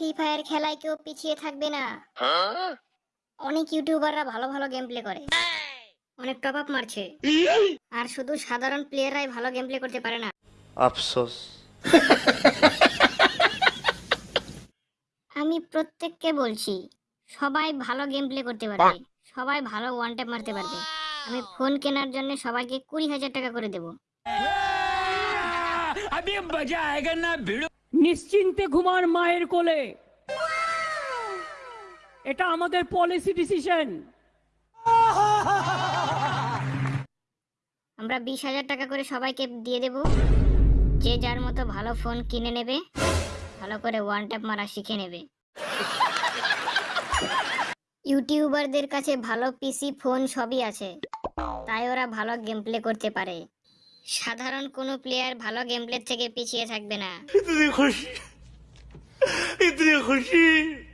Free fire খেলায় কেউ পিছিয়ে থাকবে না। অনেক ইউটিউবাররা ভালো ভালো গেম প্লে করে। অনেক টপ আপ মারছে। আর শুধু সাধারণ প্লেয়াররাই ভালো গেম প্লে করতে পারে না। আফসোস। আমি প্রত্যেককে বলছি সবাই ভালো গেম প্লে করতে পারবে। সবাই ভালো ওয়ান ট্যাপ মারতে পারবে। আমি ফোন কেনার জন্য সবাইকে কুড়ি হাজার টাকা করে দেবো। নিশ্চিন্তে ঘুমার মায়ের কোলে। এটা আমাদের পলিসি ডিসিশন আমরা বিশ হাজার টাকা করে সবাইকে দিয়ে দেব। যে যার মতো ভালো ফোন কিনে নেবে, ভালো করে ওয়ান ট্যাপ মারা শিখে নেবে। ইউটিউবারদের কাছে ভালো পিসি ফোন সবই আছে। তাই ওরা ভালো গেম প্লে করতে পারে। সাধারণ কোনো প্লেয়ার ভালো গেমপ্লে থেকে পিছিয়ে থাকবে না। খুশি। খুশি। খুশি